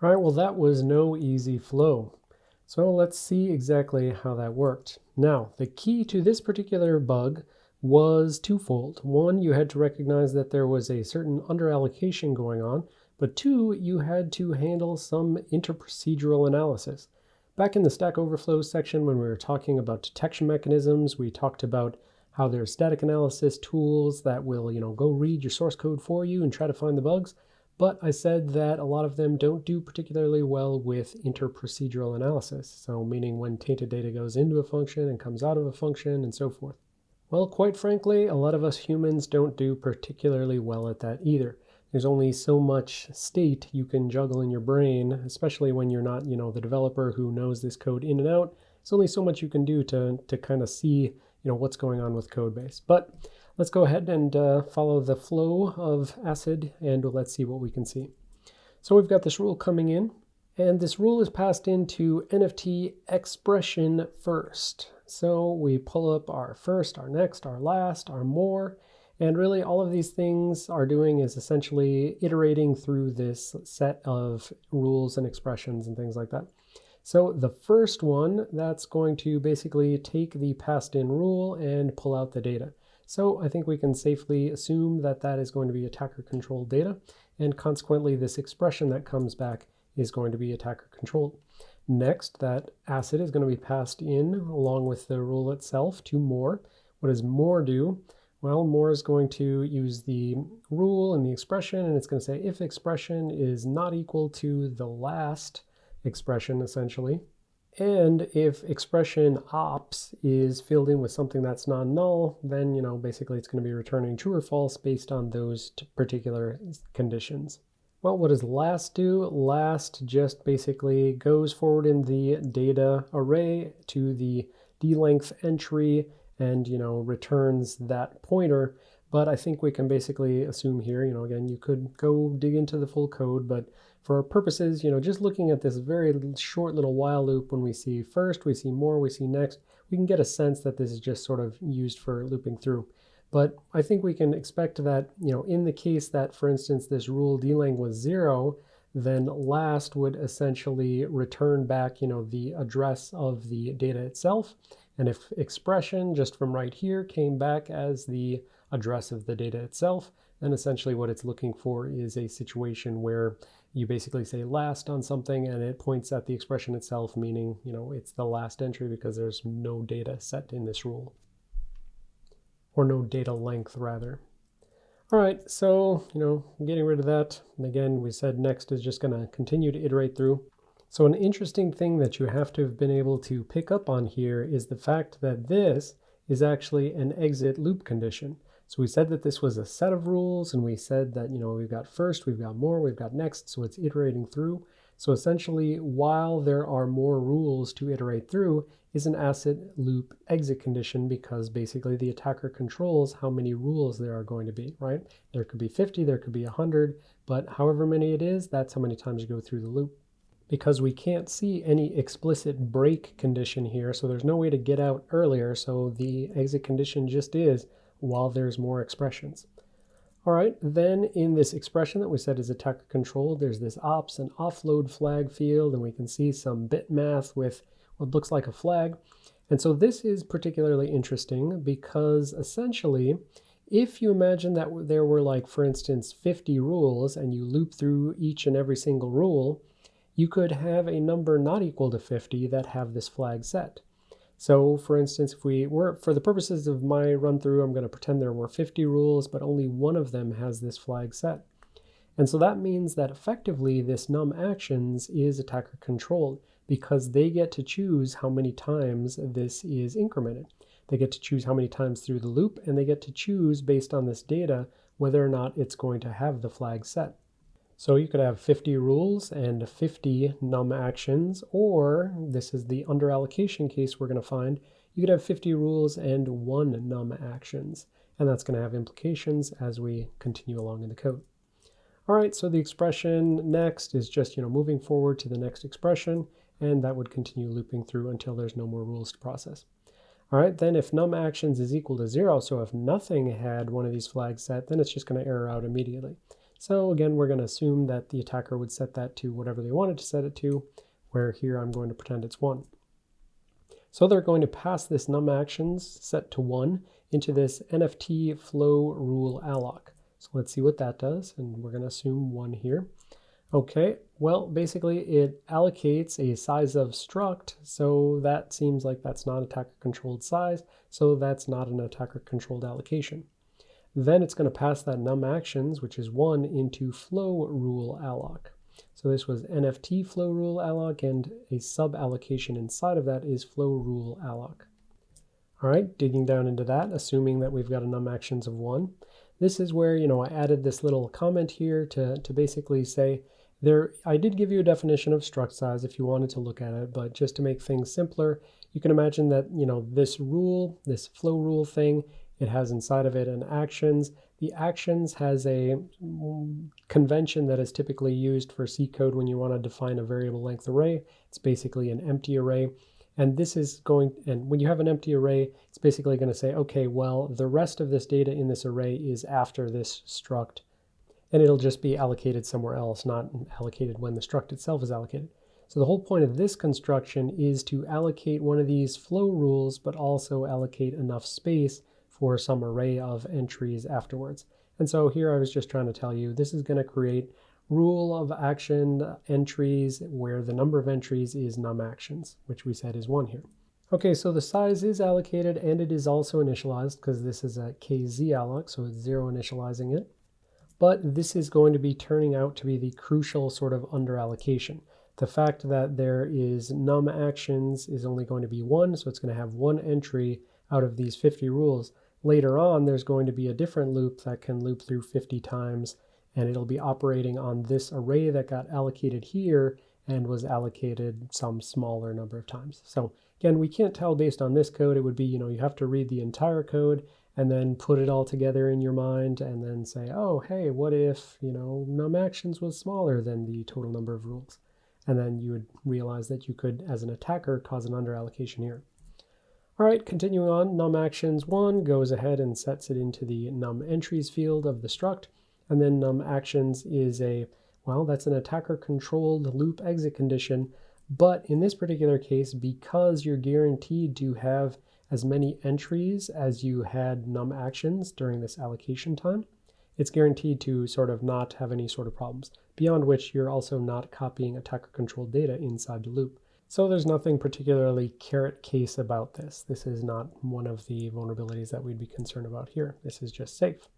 All right, well, that was no easy flow. So let's see exactly how that worked. Now, the key to this particular bug was twofold. One, you had to recognize that there was a certain underallocation going on, but two, you had to handle some interprocedural analysis. Back in the Stack Overflow section, when we were talking about detection mechanisms, we talked about how there's static analysis tools that will, you know, go read your source code for you and try to find the bugs. But I said that a lot of them don't do particularly well with interprocedural analysis. So meaning when tainted data goes into a function and comes out of a function and so forth. Well, quite frankly, a lot of us humans don't do particularly well at that either. There's only so much state you can juggle in your brain, especially when you're not, you know, the developer who knows this code in and out. There's only so much you can do to, to kind of see, you know, what's going on with code base. But Let's go ahead and uh, follow the flow of acid and let's see what we can see. So we've got this rule coming in and this rule is passed into NFT expression first. So we pull up our first, our next, our last, our more, and really all of these things are doing is essentially iterating through this set of rules and expressions and things like that. So the first one, that's going to basically take the passed in rule and pull out the data. So I think we can safely assume that that is going to be attacker controlled data. And consequently, this expression that comes back is going to be attacker controlled. Next, that acid is going to be passed in along with the rule itself to more. What does more do? Well, more is going to use the rule and the expression, and it's going to say if expression is not equal to the last expression, essentially, and if expression ops is filled in with something that's non-null, then, you know, basically it's going to be returning true or false based on those particular conditions. Well, what does last do? Last just basically goes forward in the data array to the d-length entry and, you know, returns that pointer. But I think we can basically assume here, you know, again, you could go dig into the full code, but for our purposes, you know, just looking at this very short little while loop when we see first, we see more, we see next, we can get a sense that this is just sort of used for looping through. But I think we can expect that, you know, in the case that, for instance, this rule dlang was zero, then last would essentially return back, you know, the address of the data itself. And if expression just from right here came back as the address of the data itself, And essentially what it's looking for is a situation where you basically say last on something and it points at the expression itself, meaning, you know, it's the last entry because there's no data set in this rule. Or no data length, rather. All right, so, you know, getting rid of that. And again, we said next is just going to continue to iterate through. So an interesting thing that you have to have been able to pick up on here is the fact that this is actually an exit loop condition. So we said that this was a set of rules and we said that, you know, we've got first, we've got more, we've got next, so it's iterating through. So essentially, while there are more rules to iterate through, is an asset loop exit condition because basically the attacker controls how many rules there are going to be, right? There could be 50, there could be 100, but however many it is, that's how many times you go through the loop. Because we can't see any explicit break condition here, so there's no way to get out earlier, so the exit condition just is while there's more expressions. All right, then in this expression that we said is attacker controlled, there's this ops and offload flag field, and we can see some bit math with what looks like a flag. And so this is particularly interesting because essentially, if you imagine that there were like, for instance, 50 rules and you loop through each and every single rule, you could have a number not equal to 50 that have this flag set. So for instance, if we were, for the purposes of my run through, I'm going to pretend there were 50 rules, but only one of them has this flag set. And so that means that effectively this num actions is attacker controlled because they get to choose how many times this is incremented. They get to choose how many times through the loop, and they get to choose based on this data whether or not it's going to have the flag set. So you could have 50 rules and 50 num actions, or this is the under allocation case we're going to find, you could have 50 rules and one num actions. And that's going to have implications as we continue along in the code. All right, so the expression next is just, you know, moving forward to the next expression, and that would continue looping through until there's no more rules to process. All right, then if num actions is equal to zero, so if nothing had one of these flags set, then it's just going to error out immediately. So again, we're going to assume that the attacker would set that to whatever they wanted to set it to, where here I'm going to pretend it's 1. So they're going to pass this num actions set to 1 into this NFT flow rule alloc. So let's see what that does, and we're going to assume 1 here. Okay, well, basically it allocates a size of struct, so that seems like that's not attacker-controlled size, so that's not an attacker-controlled allocation. Then it's going to pass that num actions, which is 1, into flow rule alloc. So this was NFT flow rule alloc, and a sub-allocation inside of that is flow rule alloc. All right, digging down into that, assuming that we've got a num actions of 1. This is where, you know, I added this little comment here to, to basically say, there, I did give you a definition of struct size if you wanted to look at it, but just to make things simpler, you can imagine that, you know, this rule, this flow rule thing, it has inside of it an actions. The actions has a convention that is typically used for C code when you want to define a variable length array. It's basically an empty array. And this is going, and when you have an empty array, it's basically going to say, okay, well, the rest of this data in this array is after this struct and it'll just be allocated somewhere else, not allocated when the struct itself is allocated. So the whole point of this construction is to allocate one of these flow rules, but also allocate enough space for some array of entries afterwards. And so here I was just trying to tell you, this is going to create rule of action entries where the number of entries is num actions, which we said is one here. Okay, so the size is allocated and it is also initialized because this is a kz alloc, so it's zero initializing it but this is going to be turning out to be the crucial sort of underallocation. The fact that there is num actions is only going to be one, so it's going to have one entry out of these 50 rules. Later on, there's going to be a different loop that can loop through 50 times, and it'll be operating on this array that got allocated here and was allocated some smaller number of times. So again, we can't tell based on this code. It would be, you know, you have to read the entire code and then put it all together in your mind and then say, oh, hey, what if, you know, num actions was smaller than the total number of rules? And then you would realize that you could, as an attacker, cause an underallocation here. All right, continuing on, num actions 1 goes ahead and sets it into the num entries field of the struct. And then num actions is a, well, that's an attacker controlled loop exit condition. But in this particular case, because you're guaranteed to have as many entries as you had num actions during this allocation time, it's guaranteed to sort of not have any sort of problems, beyond which you're also not copying attacker controlled data inside the loop. So there's nothing particularly carrot case about this. This is not one of the vulnerabilities that we'd be concerned about here. This is just safe.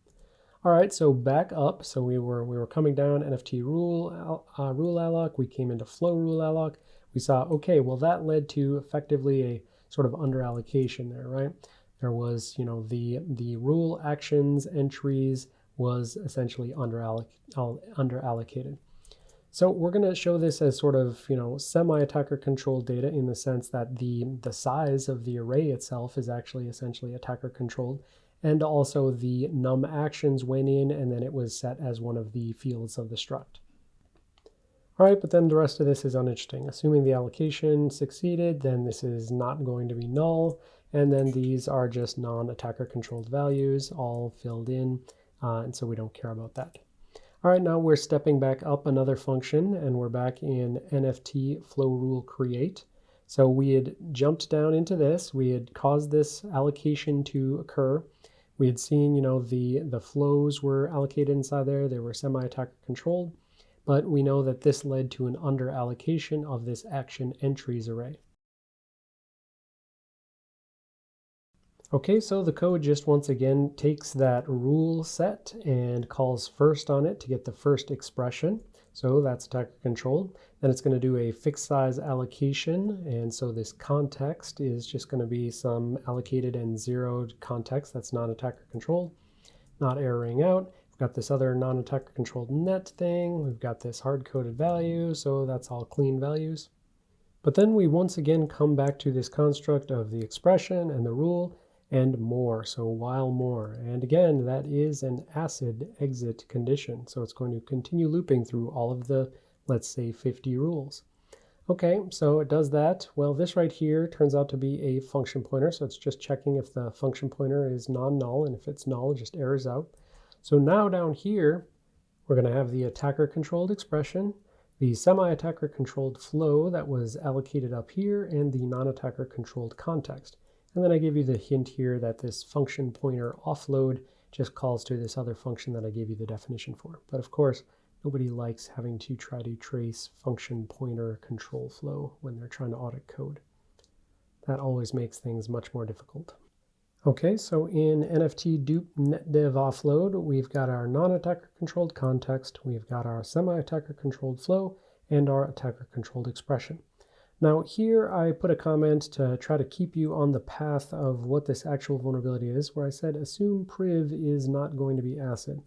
All right, so back up. So we were we were coming down NFT rule uh, rule alloc. We came into flow rule alloc. We saw okay, well that led to effectively a sort of under allocation there, right? There was, you know, the, the rule actions entries was essentially under, alloc, under allocated. So we're going to show this as sort of, you know, semi-attacker controlled data in the sense that the, the size of the array itself is actually essentially attacker controlled. And also the num actions went in and then it was set as one of the fields of the struct. All right, but then the rest of this is uninteresting. Assuming the allocation succeeded, then this is not going to be null. And then these are just non-attacker controlled values all filled in. Uh, and so we don't care about that. All right, now we're stepping back up another function and we're back in NFT flow rule create. So we had jumped down into this. We had caused this allocation to occur. We had seen, you know, the, the flows were allocated inside there. They were semi-attacker controlled but we know that this led to an under allocation of this action entries array. Okay, so the code just once again takes that rule set and calls first on it to get the first expression. So that's attacker controlled. Then it's going to do a fixed size allocation. And so this context is just going to be some allocated and zeroed context that's not attacker controlled, not erroring out We've got this other non-attacker controlled net thing. We've got this hard-coded value, so that's all clean values. But then we once again come back to this construct of the expression and the rule and more, so while more. And again, that is an acid exit condition. So it's going to continue looping through all of the, let's say, 50 rules. Okay, so it does that. Well, this right here turns out to be a function pointer. So it's just checking if the function pointer is non-null. And if it's null, it just errors out. So now down here, We're going to have the attacker controlled expression, the semi-attacker controlled flow that was allocated up here, and the non-attacker controlled context. And then I give you the hint here that this function pointer offload just calls to this other function that I gave you the definition for. But of course, nobody likes having to try to trace function pointer control flow when they're trying to audit code. That always makes things much more difficult. Okay, so in NFT dupe netdev offload, we've got our non-attacker controlled context, we've got our semi-attacker controlled flow, and our attacker controlled expression. Now here I put a comment to try to keep you on the path of what this actual vulnerability is, where I said assume priv is not going to be ACID.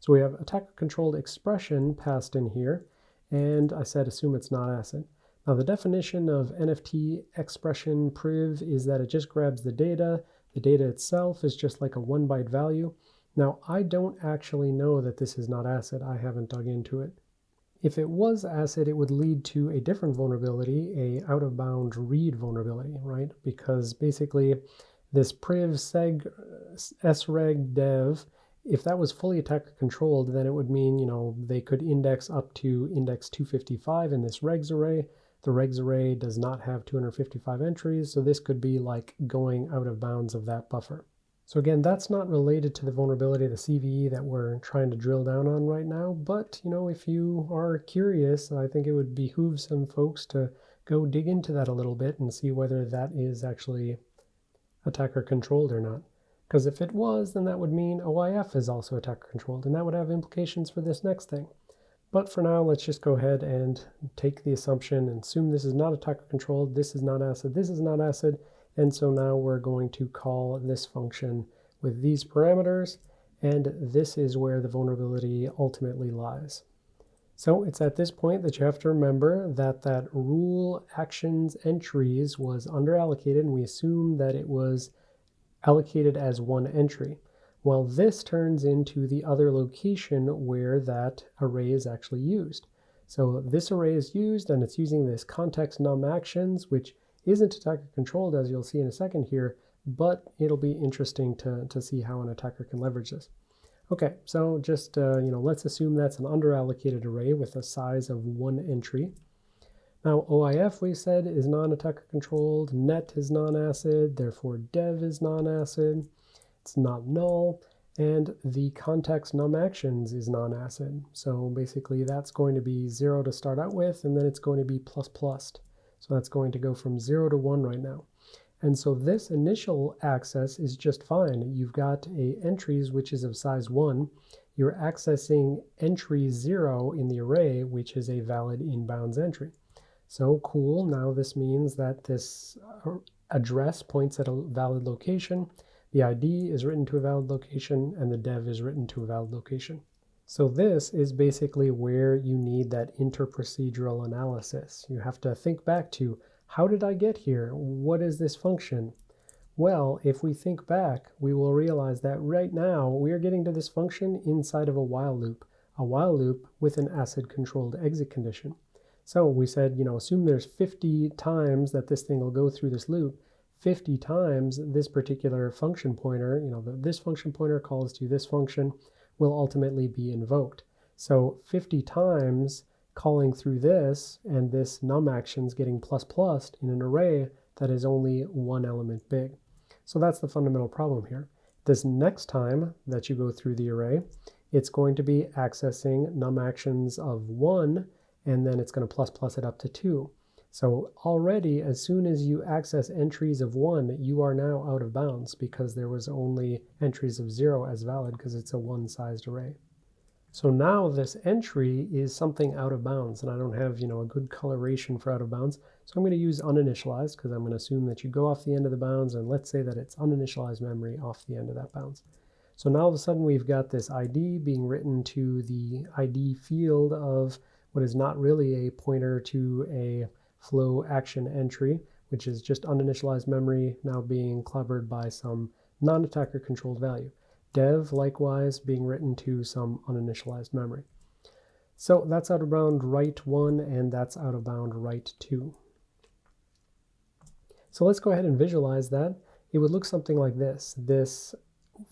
So we have attacker controlled expression passed in here, and I said assume it's not ACID. Now the definition of NFT expression priv is that it just grabs the data, the data itself is just like a one byte value. Now, I don't actually know that this is not ACID. I haven't dug into it. If it was ACID, it would lead to a different vulnerability, a out-of-bound read vulnerability, right? Because basically this priv seg sreg dev, if that was fully attacker controlled, then it would mean, you know, they could index up to index 255 in this regs array, the regs array does not have 255 entries, so this could be like going out of bounds of that buffer. So again, that's not related to the vulnerability of the CVE that we're trying to drill down on right now, but you know, if you are curious, I think it would behoove some folks to go dig into that a little bit and see whether that is actually attacker controlled or not. Because if it was, then that would mean OIF is also attacker controlled, and that would have implications for this next thing. But for now, let's just go ahead and take the assumption and assume this is not attacker controlled, this is not ACID, this is not ACID, and so now we're going to call this function with these parameters, and this is where the vulnerability ultimately lies. So it's at this point that you have to remember that that rule actions entries was underallocated, and we assume that it was allocated as one entry. Well, this turns into the other location where that array is actually used. So this array is used and it's using this context num actions, which isn't attacker controlled as you'll see in a second here, but it'll be interesting to, to see how an attacker can leverage this. Okay, so just, uh, you know, let's assume that's an underallocated array with a size of one entry. Now OIF we said is non-attacker controlled, net is non-acid, therefore dev is non-acid it's not null, and the context num actions is non-acid. So basically that's going to be zero to start out with, and then it's going to be plus plus. So that's going to go from zero to one right now. And so this initial access is just fine. You've got a entries which is of size one. You're accessing entry zero in the array, which is a valid inbounds entry. So cool, now this means that this uh, address points at a valid location. The ID is written to a valid location and the dev is written to a valid location. So this is basically where you need that interprocedural analysis. You have to think back to how did I get here? What is this function? Well, if we think back, we will realize that right now we are getting to this function inside of a while loop, a while loop with an acid controlled exit condition. So we said, you know, assume there's 50 times that this thing will go through this loop. 50 times this particular function pointer, you know, this function pointer calls to this function, will ultimately be invoked. So 50 times calling through this and this num actions getting plus plus in an array that is only one element big. So that's the fundamental problem here. This next time that you go through the array, it's going to be accessing num actions of one, and then it's going to plus plus it up to two. So already, as soon as you access entries of one, you are now out of bounds because there was only entries of zero as valid because it's a one-sized array. So now this entry is something out of bounds, and I don't have, you know, a good coloration for out of bounds. So I'm going to use uninitialized because I'm going to assume that you go off the end of the bounds, and let's say that it's uninitialized memory off the end of that bounds. So now all of a sudden we've got this ID being written to the ID field of what is not really a pointer to a flow action entry, which is just uninitialized memory now being clobbered by some non-attacker controlled value. Dev, likewise, being written to some uninitialized memory. So that's out of bound write 1, and that's out of bound write 2. So let's go ahead and visualize that. It would look something like this. This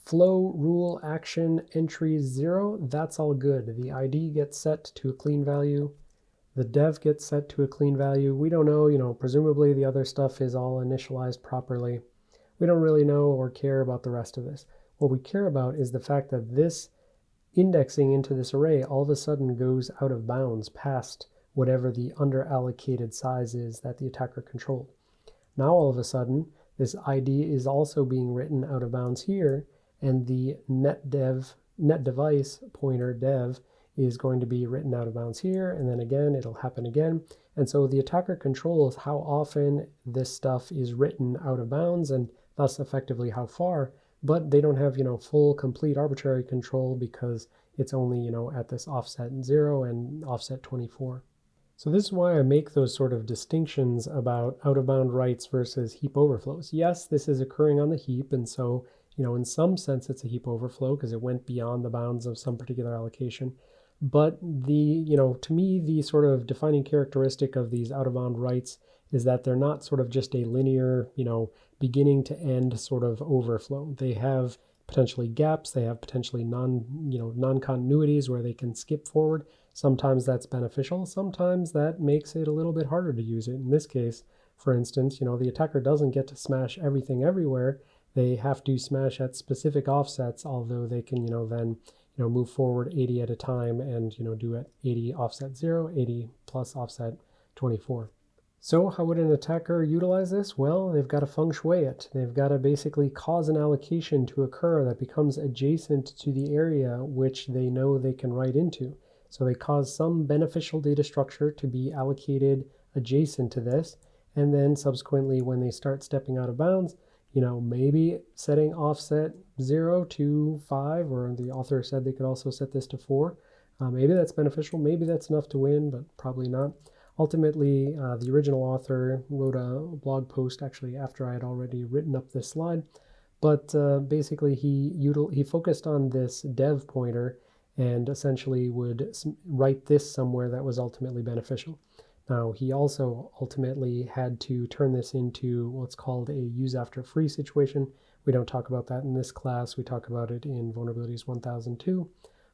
flow rule action entry zero, that's all good. The ID gets set to a clean value. The dev gets set to a clean value. We don't know, you know, presumably the other stuff is all initialized properly. We don't really know or care about the rest of this. What we care about is the fact that this indexing into this array all of a sudden goes out of bounds past whatever the underallocated size is that the attacker controlled. Now all of a sudden, this ID is also being written out of bounds here, and the net dev net device pointer dev is going to be written out of bounds here, and then again, it'll happen again. And so the attacker controls how often this stuff is written out of bounds, and thus effectively how far, but they don't have, you know, full, complete arbitrary control because it's only, you know, at this offset 0 and offset 24. So this is why I make those sort of distinctions about out-of-bound writes versus heap overflows. Yes, this is occurring on the heap, and so, you know, in some sense it's a heap overflow because it went beyond the bounds of some particular allocation. But the, you know, to me, the sort of defining characteristic of these out-of-bound writes is that they're not sort of just a linear, you know, beginning to end sort of overflow. They have potentially gaps, they have potentially non, you know, non-continuities where they can skip forward. Sometimes that's beneficial, sometimes that makes it a little bit harder to use it. In this case, for instance, you know, the attacker doesn't get to smash everything everywhere. They have to smash at specific offsets, although they can, you know, then, you know, move forward 80 at a time and, you know, do it 80 offset 0, 80 plus offset 24. So how would an attacker utilize this? Well, they've got to feng shui it. They've got to basically cause an allocation to occur that becomes adjacent to the area which they know they can write into. So they cause some beneficial data structure to be allocated adjacent to this. And then subsequently, when they start stepping out of bounds, you know, maybe setting offset 0 to 5, or the author said they could also set this to 4. Uh, maybe that's beneficial. Maybe that's enough to win, but probably not. Ultimately, uh, the original author wrote a blog post actually after I had already written up this slide. But uh, basically, he, he focused on this dev pointer and essentially would write this somewhere that was ultimately beneficial. Now, he also ultimately had to turn this into what's called a use after free situation. We don't talk about that in this class. We talk about it in Vulnerabilities 1002.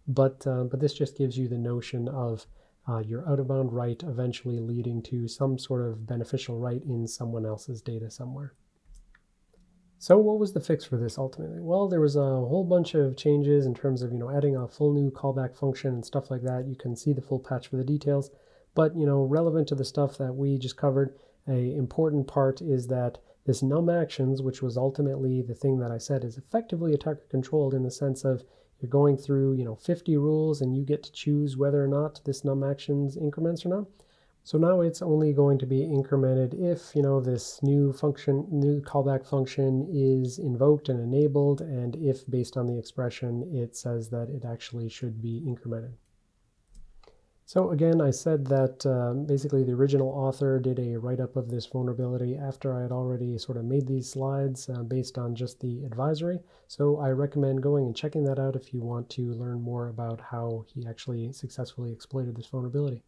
But, uh, but this just gives you the notion of uh, your out-of-bound write eventually leading to some sort of beneficial write in someone else's data somewhere. So what was the fix for this ultimately? Well, there was a whole bunch of changes in terms of, you know, adding a full new callback function and stuff like that. You can see the full patch for the details. But, you know, relevant to the stuff that we just covered, a important part is that this num actions, which was ultimately the thing that I said is effectively attacker controlled in the sense of you're going through, you know, 50 rules and you get to choose whether or not this num actions increments or not. So now it's only going to be incremented if, you know, this new function, new callback function is invoked and enabled, and if based on the expression, it says that it actually should be incremented. So again, I said that uh, basically the original author did a write-up of this vulnerability after I had already sort of made these slides uh, based on just the advisory. So I recommend going and checking that out if you want to learn more about how he actually successfully exploited this vulnerability.